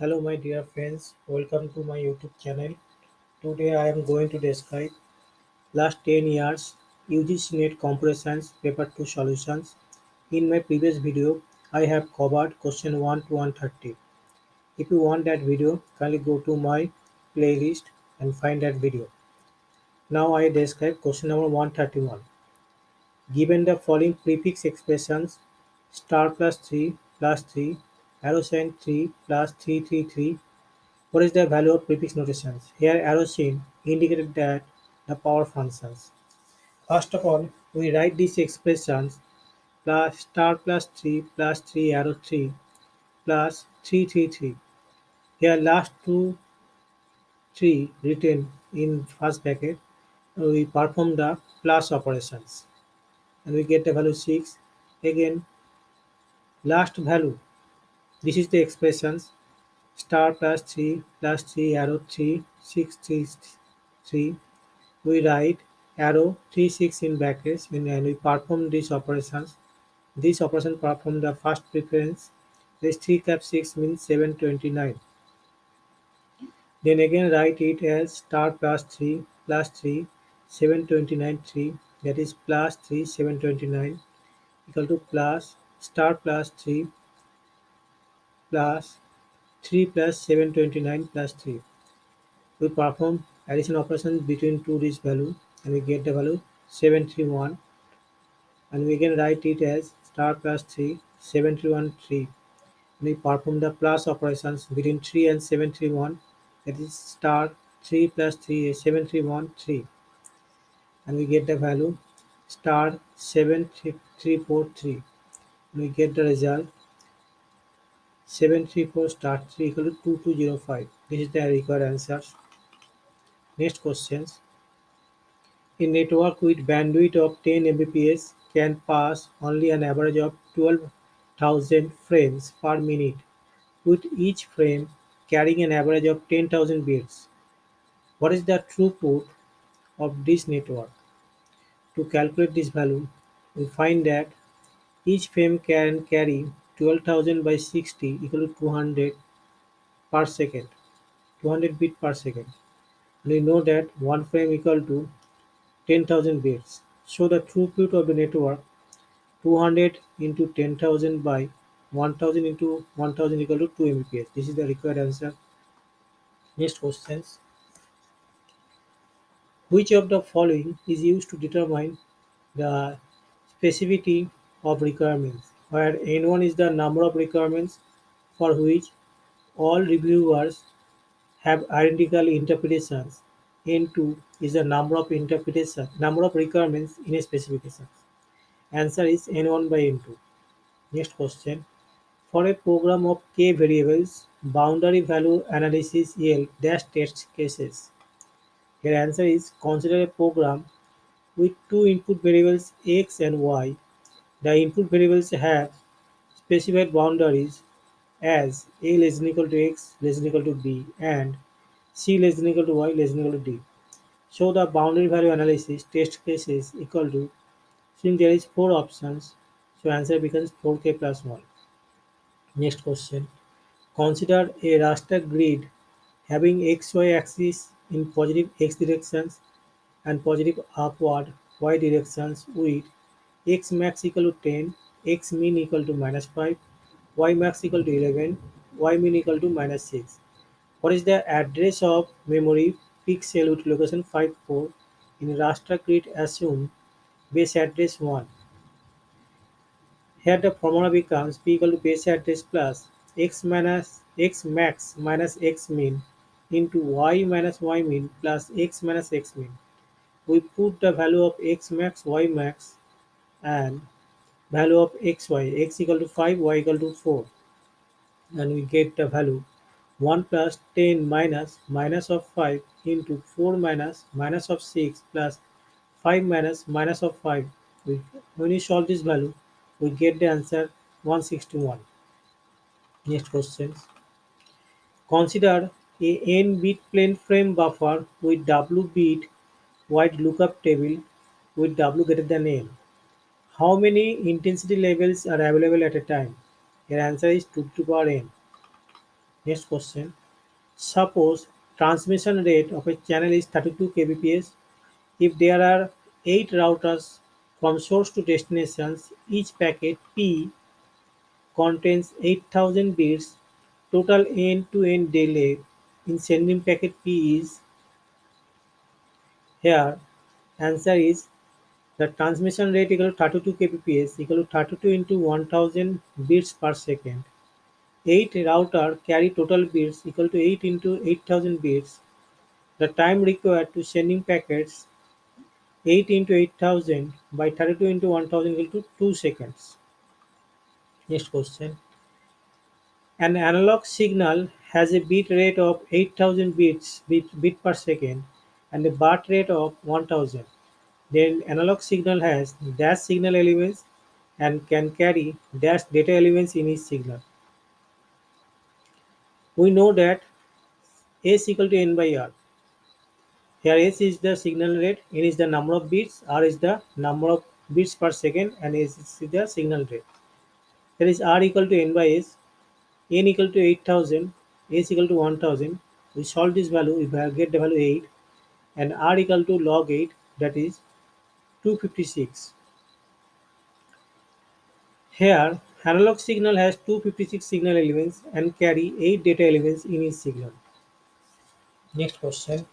Hello my dear friends, welcome to my YouTube channel. Today I am going to describe last 10 years UGC NET Computer Science Paper 2 solutions. In my previous video, I have covered question 1 to 130. If you want that video, kindly go to my playlist and find that video. Now I describe question number 131. Given the following prefix expressions star plus 3 plus 3 arrow sign 3 plus 333 what is the value of prefix notations? Here arrow sign indicated that the power functions. First of all, we write these expressions plus star plus 3 plus 3 arrow 3 plus 333. Here last two 3 written in first bracket, we perform the plus operations and we get the value 6. Again, last value, this is the expressions star plus 3 plus 3 arrow 3 6 3 3 we write arrow 3 6 in brackets and we perform these operations this operation perform the first preference. This 3 cap 6 means 729 then again write it as star plus 3 plus 3 729 3 that is plus 3 729 equal to plus star plus 3 plus 3 plus 729 plus 3 we perform addition operations between two this value and we get the value 731 and we can write it as star plus 3 731 3 we perform the plus operations between 3 and 731 that is star 3 plus 3 is 731 3 and we get the value star 7343 and we get the result 734 star 3 equal to 2205 this is the required answer next questions a network with bandwidth of 10 Mbps can pass only an average of 12,000 frames per minute, with each frame carrying an average of 10,000 bits. What is the throughput of this network? To calculate this value, we find that each frame can carry 12,000 by 60 equal to 200 per second, 200 bit per second. And we know that one frame equal to 10,000 bits. So the throughput of the network 200 into 10,000 by 1000 into 1000 equal to 2 Mbps. This is the required answer. Next questions. Which of the following is used to determine the specificity of requirements, where N1 is the number of requirements for which all reviewers have identical interpretations. N2 is the number of interpretation number of requirements in a specification. Answer is N1 by N2. Next question. For a program of k variables, boundary value analysis yield dash test cases. Your answer is consider a program with two input variables x and y. The input variables have specified boundaries as a less than equal to x less than equal to b and c less than equal to y less than equal to d. So the boundary value analysis test cases equal to since there is four options, so answer becomes 4k plus 1. Next question. Consider a raster grid having xy axis in positive x directions and positive upward y directions with x max equal to 10, x min equal to minus 5, y max equal to 11, y min equal to minus 6. What is the address of memory pixel with location 54 in raster grid assume base address 1. Here the formula becomes p equal to base address plus x minus x max minus x min into y minus y min plus x minus x min. We put the value of x max, y max and value of xy, x equal to 5, y equal to 4 and we get the value 1 plus 10 minus minus of 5 into 4 minus minus of 6 plus 5 minus minus of 5. We, when we solve this value, we get the answer 161. Next question. Consider a n bit plane frame buffer with w bit wide lookup table with w greater than n. How many intensity levels are available at a time? Your answer is 2 to the power n. Next question. Suppose transmission rate of a channel is 32 kbps. If there are 8 routers from source to destinations, each packet P contains 8000 bits. Total end-to-end delay in sending packet P is here. Answer is the transmission rate equal to 32 kbps equal to 32 into 1000 bits per second. 8 router carry total bits equal to 8 into 8000 bits. The time required to sending packets 8 into 8000 by 32 into 1000 equal to 2 seconds. Next question. An analog signal has a bit rate of 8000 bits bit, bit per second and a baud rate of 1000. The analog signal has dash signal elements and can carry dash data elements in each signal. We know that S equal to N by R. Here S is the signal rate, N is the number of bits, R is the number of bits per second and S is the signal rate. There is R equal to N by S, N equal to 8000, S equal to 1000. We solve this value, we get the value 8 and R equal to log 8 that is 256. Here analog signal has 256 signal elements and carry 8 data elements in each signal. Next question.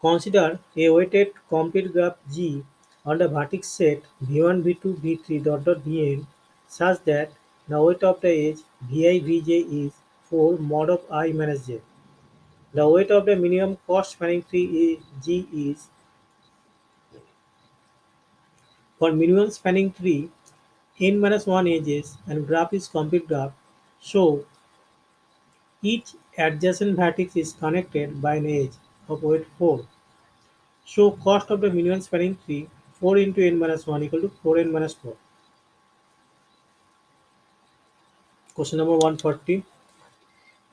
Consider a weighted complete graph G on the vertex set v1, v2, v3 dot dot vn such that the weight of the edge vi vj is 4 mod of i minus j. The weight of the minimum cost spanning tree is G is for minimum spanning tree n minus 1 edges and graph is complete graph. So each adjacent vertex is connected by an edge of weight 4. So cost of the minimum spanning tree 4 into n minus 1 equal to 4n minus 4. Question number 140.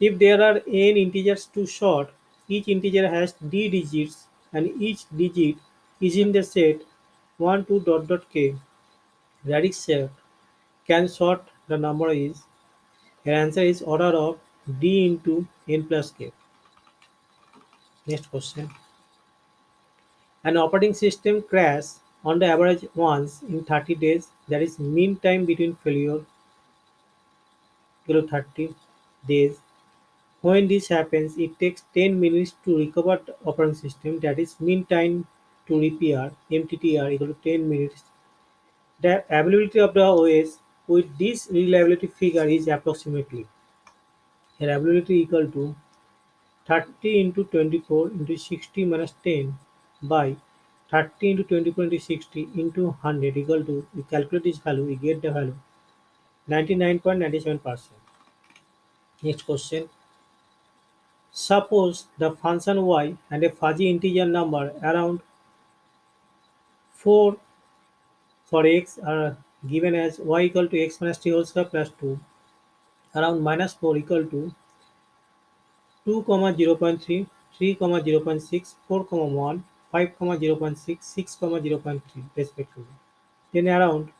If there are n integers to sort, each integer has d digits and each digit is in the set 1 2 dot dot k. Radix sort can sort the number is your answer is order of d into n plus k. Next question. An operating system crash on the average once in 30 days that is mean time between failure to 30 days when this happens it takes 10 minutes to recover the operating system that is mean time to repair mttr equal to 10 minutes. The availability of the os with this reliability figure is approximately availability equal to 30 into 24 into 60 minus 10 by 30 into 24 into 60 into 100 equal to we calculate this value we get the value 99.97 percent. Next question suppose the function y and a fuzzy integer number around 4 for x are given as y equal to x minus t whole square plus 2 around minus 4 equal to 2 comma 0.3 3 comma 0.6 4 comma 1 5 comma 0.6 6 comma 0.3 respectively. Then around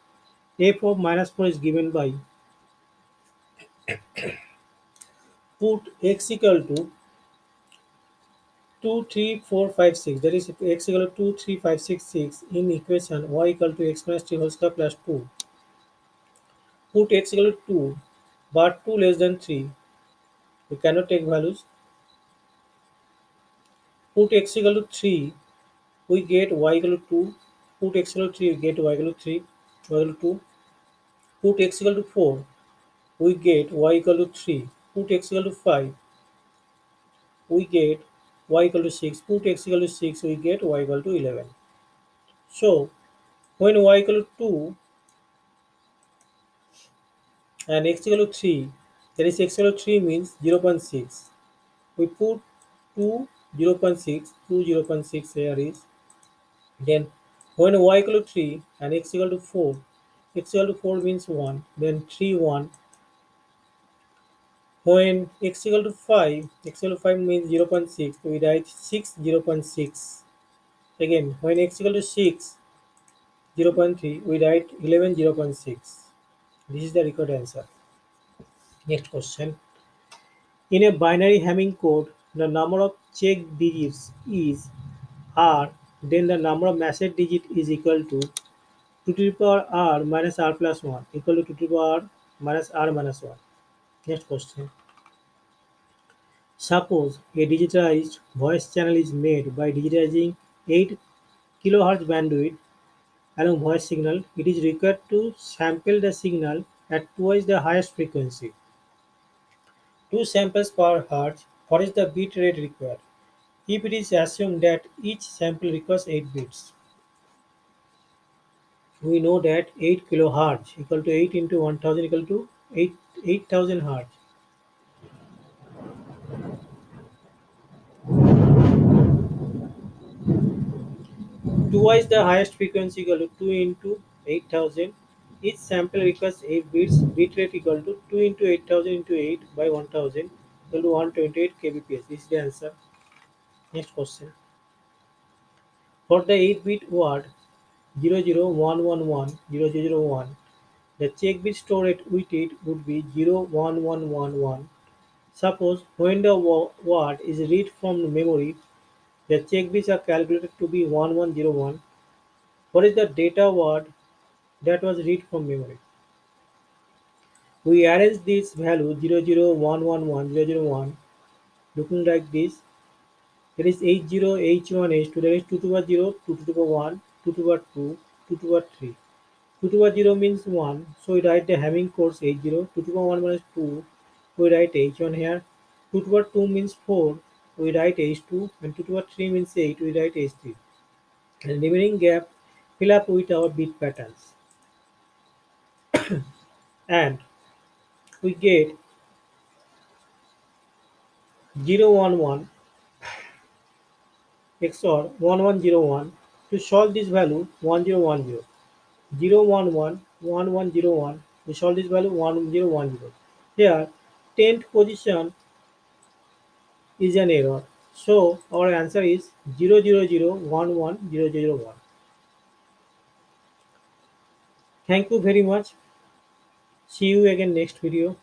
f of minus 4 is given by put x equal to 2 3 4 5 6 that is x equal to 2 3 5 6 6 in equation y equal to x minus t whole square plus 2 put x equal to 2 but 2 less than 3 we cannot take values put x equal to 3 we get y equal to 2 put x equal to 3 we get y equal to 3 y equal to 2 put x equal to 4 we get y equal to 3 put x equal to 5 we get y equal to 6 put x equal to 6 we get y equal to 11 so when y equal to 2 and x equal to 3 that is x equal to 3 means 0.6 we put 2 0.6 2 0.6 here is then when y equal to 3 and x equal to 4 x equal to 4 means 1 then 3 1 when x equal to 5 x equal to 5 means 0.6 we write 6 0.6 again when x equal to 6 0.3 we write 11 0.6 this is the required answer Next question. In a binary Hamming code, the number of check digits is r, then the number of message digit is equal to 2 to the power r minus r plus 1 equal to 2 to the power r minus r minus 1. Next question. Suppose a digitized voice channel is made by digitizing 8 kHz bandwidth along voice signal. It is required to sample the signal at twice the highest frequency. 2 samples per hertz. What is the bit rate required? If it is assumed that each sample requires 8 bits, we know that 8 kilohertz equal to 8 into 1000 equal to 8 8000 hertz. Twice the highest frequency equal to 2 into 8000. Each sample requires 8 bits. Bit rate equal to 2 into 8000 into 8 by 1000 equal to 128 kbps. This is the answer. Next question. For the 8-bit word 001110001, the check bit stored with it would be 01111. Suppose when the word is read from memory, the check bits are calculated to be 1101. What is the data word that was read from memory? We arrange this value 001110001 looking like this. It is H0H1H to the raised 2 to the power 0, 2 to the power 1, 2 to the power 2, 2 to the power 3. 2 to the power 0 means 1, so we write the Hamming codes H0, 2 to the power 1 minus 2, we write H1 here, 2 to the power 2 means 4, we write H2, and 2 to the power 3 means 8, we write H3. And remaining gap fill up with our bit patterns. And we get 011 XOR 1101 to solve this value 1010. 011 1101 we solve this value 1010. Here 10th position is an error. So our answer is 000110001. Thank you very much. See you again next video.